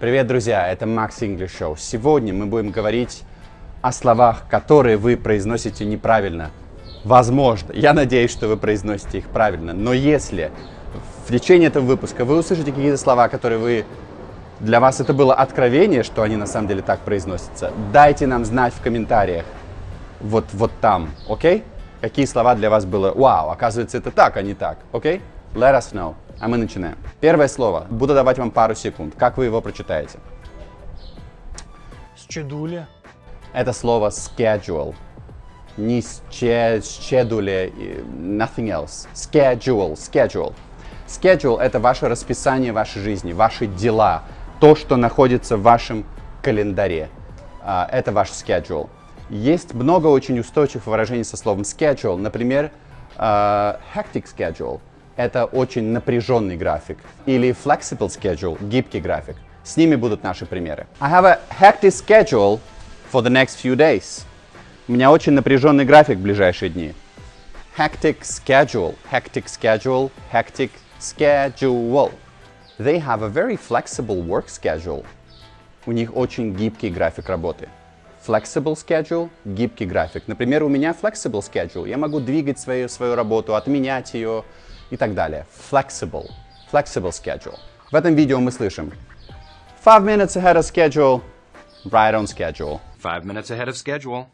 Привет, друзья! Это Max English Show. Сегодня мы будем говорить о словах, которые вы произносите неправильно. Возможно, я надеюсь, что вы произносите их правильно, но если в течение этого выпуска вы услышите какие-то слова, которые вы для вас это было откровение, что они на самом деле так произносятся, дайте нам знать в комментариях. Вот, вот там, окей? Okay? Какие слова для вас было, вау, оказывается, это так, а не так, окей? Okay? Let us know. А мы начинаем. Первое слово. Буду давать вам пару секунд. Как вы его прочитаете? Счедули. Это слово schedule. Не schedule, nothing else. Schedule, schedule. Schedule – это ваше расписание вашей жизни, ваши дела, то, что находится в вашем календаре. А, это ваш schedule. Есть много очень устойчивых выражений со словом schedule. Например, uh, hectic schedule – это очень напряженный график. Или flexible schedule – гибкий график. С ними будут наши примеры. I have a hectic schedule for the next few days. У меня очень напряженный график в ближайшие дни. Hectic schedule, hectic schedule, hectic schedule. They have a very flexible work schedule. У них очень гибкий график работы flexible schedule, гибкий график. Например, у меня flexible schedule. Я могу двигать свою, свою работу, отменять ее и так далее. Flexible. Flexible schedule. В этом видео мы слышим Five minutes ahead of schedule, right on schedule. Five minutes ahead of schedule,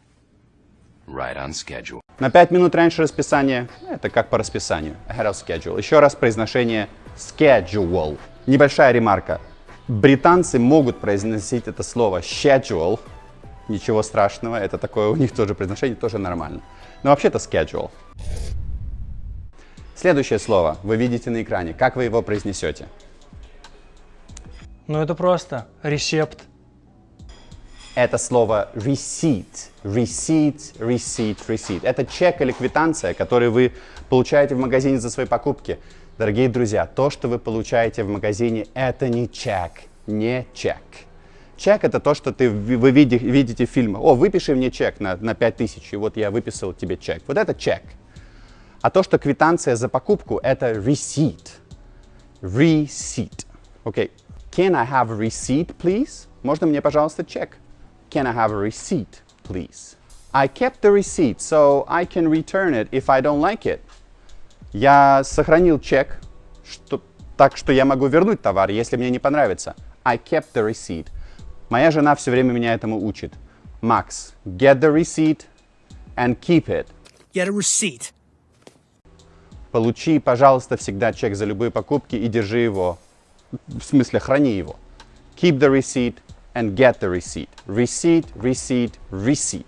right on schedule. На пять минут раньше расписания, это как по расписанию, ahead of schedule. Еще раз произношение schedule. Небольшая ремарка. Британцы могут произносить это слово schedule, Ничего страшного, это такое у них тоже произношение, тоже нормально. Но вообще-то schedule. Следующее слово вы видите на экране. Как вы его произнесете? Ну это просто рецепт. Это слово receipt. Receipt, receipt, receipt. Это чек или квитанция, который вы получаете в магазине за свои покупки. Дорогие друзья, то, что вы получаете в магазине, это не чек, не чек. Чек — это то, что ты, вы видите, видите в фильмах. О, выпиши мне чек на, на 5000, и вот я выписал тебе чек. Вот это чек. А то, что квитанция за покупку — это receipt. Receipt. Окей. Okay. Can I have a receipt, please? Можно мне, пожалуйста, чек? Can I have a receipt, please? I kept the receipt, so I can return it if I don't like it. Я сохранил чек, что, так что я могу вернуть товар, если мне не понравится. I kept the receipt. Моя жена все время меня этому учит. Макс, get the receipt and keep it. Get a receipt. Получи, пожалуйста, всегда чек за любые покупки и держи его. В смысле, храни его. Keep the receipt and get the receipt. Receipt, receipt, receipt.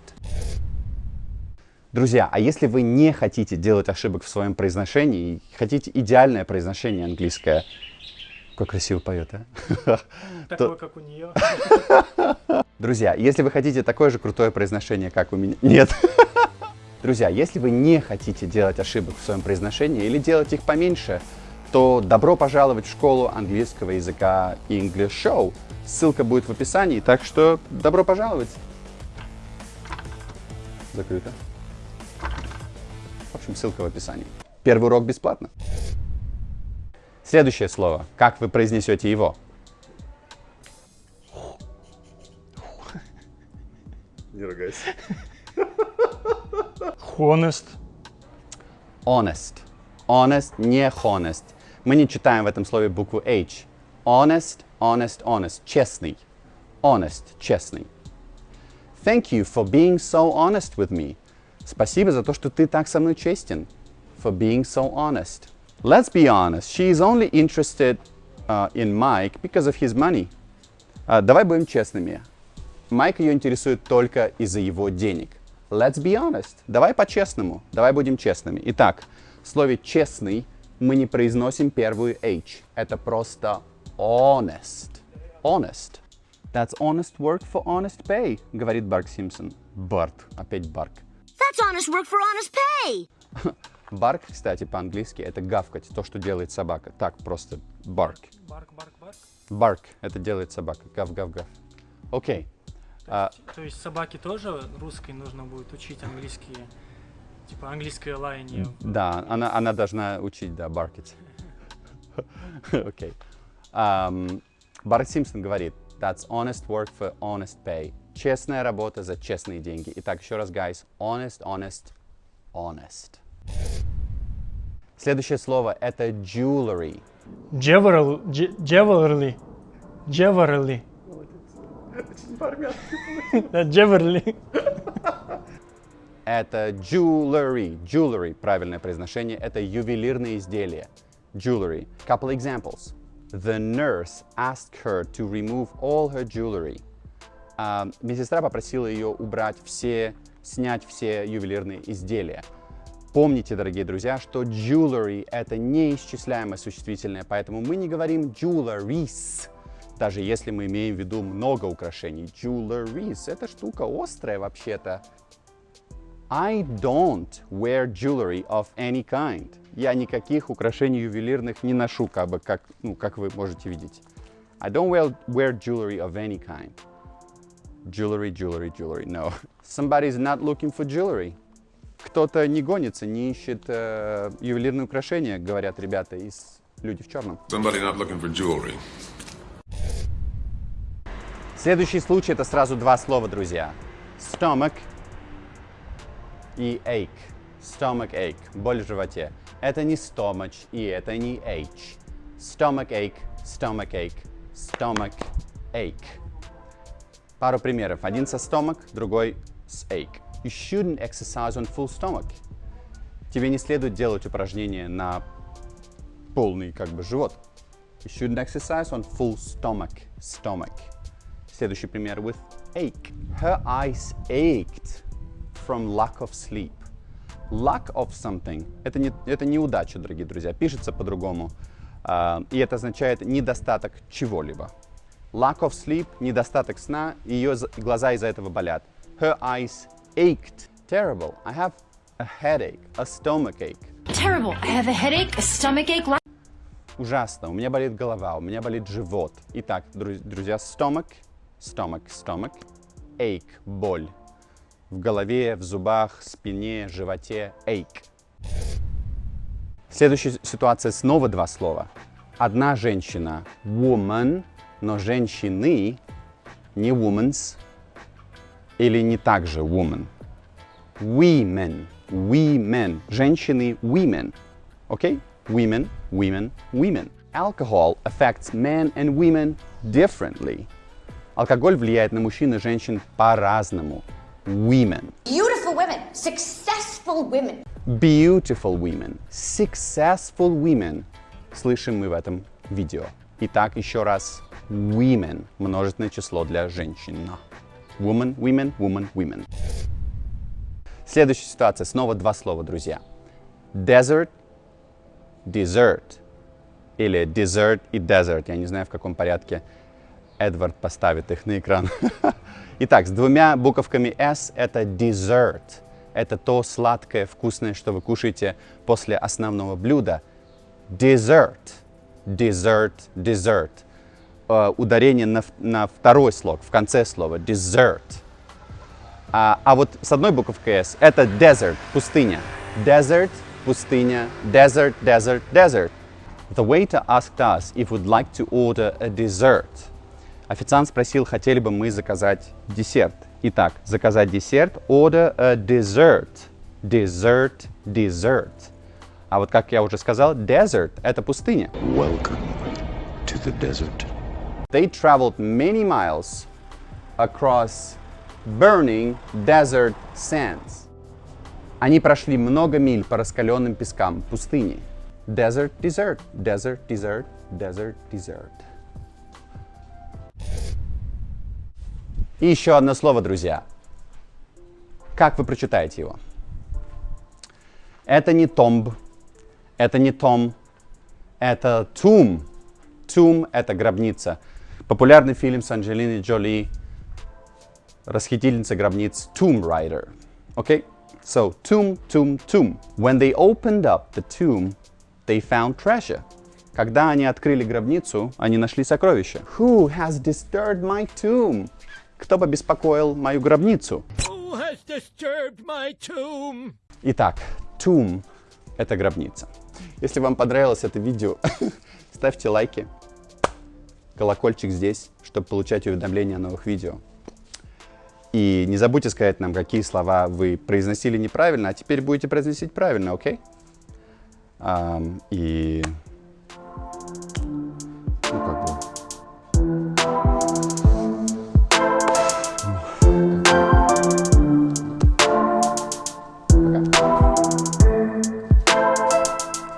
Друзья, а если вы не хотите делать ошибок в своем произношении, хотите идеальное произношение английское, как красиво поет, а? Такое, как у нее. Друзья, если вы хотите такое же крутое произношение, как у меня... Нет. Друзья, если вы не хотите делать ошибок в своем произношении или делать их поменьше, то добро пожаловать в школу английского языка English Show. Ссылка будет в описании, так что добро пожаловать. Закрыто. В общем, ссылка в описании. Первый урок бесплатно. Следующее слово. Как вы произнесете его? Не ругайся. Honest. Honest. Honest, не honest. Мы не читаем в этом слове букву H. Honest, honest, honest. Честный. Honest, честный. Thank you for being so honest with me. Спасибо за то, что ты так со мной честен. For being so honest. Let's be honest, she is only interested uh, in Mike because of his money. Uh, давай будем честными. Майк ее интересует только из-за его денег. Let's be honest. Давай по-честному. Давай будем честными. Итак, в слове «честный» мы не произносим первую H. Это просто honest. Honest. That's honest work for honest pay, говорит Барк Симпсон. Барт. Опять Барк. That's honest work for honest pay. Барк, кстати, по-английски это гавкать, то, что делает собака. Так, просто барк. Барк, барк, барк. Барк, это делает собака. Гав, гав, гав. Окей. То, а, то есть собаке тоже русской нужно будет учить английские, типа английское лаяние? Да, она, она должна учить, да, баркить. Окей. Барт Симпсон говорит, That's honest work for honest pay. Честная работа за честные деньги. Итак, еще раз, guys. Honest, honest, honest. Следующее слово это jewelry. Jewelry. Jewelry. Jewelry. Да, Jewelry. Это jewelry. Jewelry, правильное произношение. Это ювелирные изделия. Jewelry. Couple examples. The nurse asked her to remove all her jewelry. А, медсестра попросила ее убрать все, снять все ювелирные изделия. Помните, дорогие друзья, что jewelry — это неисчисляемое существительное, поэтому мы не говорим jewelries, даже если мы имеем в виду много украшений. Jewelries — это штука острая вообще-то. I don't wear jewelry of any kind. Я никаких украшений ювелирных не ношу, как бы, как, ну, как вы можете видеть. I don't wear, wear jewelry of any kind. Jewelry, jewelry, jewelry. No. Somebody's not looking for jewelry. Кто-то не гонится, не ищет э, ювелирные украшения, говорят ребята из «Люди в черном». Somebody not looking for jewelry. Следующий случай это сразу два слова, друзья. Stomach и ache. Stomach ache. Боль в животе. Это не stomach и это не h. Stomach ache, stomach ache, stomach ache. Пару примеров. Один со stomach, другой с ache. You shouldn't exercise on full stomach. Тебе не следует делать упражнения на полный как бы живот. You shouldn't exercise on full stomach. Stomach. Следующий пример with ache. Her eyes ached from lack of sleep. Lack of something — это, не, это неудача, дорогие друзья. Пишется по-другому. а, и это означает недостаток чего-либо. Lack of sleep — недостаток сна, ее глаза из-за этого болят. Her eyes ached. Terrible. I have a headache, a stomach ache. Terrible. I have a headache, a stomach ache. Ужасно. У меня болит голова, у меня болит живот. Итак, друз- друзья, stomach, stomach, stomach, ache, боль. В голове, в зубах, спине, животе, ache. Следующая ситуация снова два слова. Одна женщина, woman, но женщины не women's или не так же woman. Women, women, женщины, women. Okay? Women, women, women. Alcohol affects men and women differently. Алкоголь влияет на мужчин и женщин по-разному. Women. Beautiful women, successful women. Beautiful women. Successful women. Слышим мы в этом видео. Итак, еще раз. Women. Множественное число для женщин. Woman, women, woman, women. Следующая ситуация. Снова два слова, друзья. Desert, dessert. Или dessert и desert. Я не знаю, в каком порядке Эдвард поставит их на экран. Итак, с двумя буковками S это dessert. Это то сладкое, вкусное, что вы кушаете после основного блюда. Dessert. Dessert, dessert. Э, ударение на, на второй слог, в конце слова. Dessert. А, а вот с одной буковкой S это desert, пустыня. Desert, пустыня. Desert, desert, desert. The waiter asked us if we'd like to order a dessert. Официант спросил, хотели бы мы заказать десерт. Итак, заказать десерт, order a dessert. Dessert, dessert. А вот как я уже сказал, desert — это пустыня. Welcome to the desert. They traveled many miles across burning desert sands. Они прошли много миль по раскаленным пескам пустыни. Desert, desert, desert, desert, desert, desert. И еще одно слово, друзья. Как вы прочитаете его? Это не tomb, это не том, это tomb. Tomb — это гробница. Популярный фильм с Анджелиной Джоли, расхитительница гробниц Tomb Raider. Okay? So, tomb, tomb, tomb. When they opened up the tomb, they found treasure. Когда они открыли гробницу, они нашли сокровища. Who has disturbed my tomb? Кто побеспокоил мою гробницу? Итак, tomb — это гробница. Если вам понравилось это видео, ставьте лайки колокольчик здесь, чтобы получать уведомления о новых видео. И не забудьте сказать нам, какие слова вы произносили неправильно, а теперь будете произносить правильно, окей? Ам, и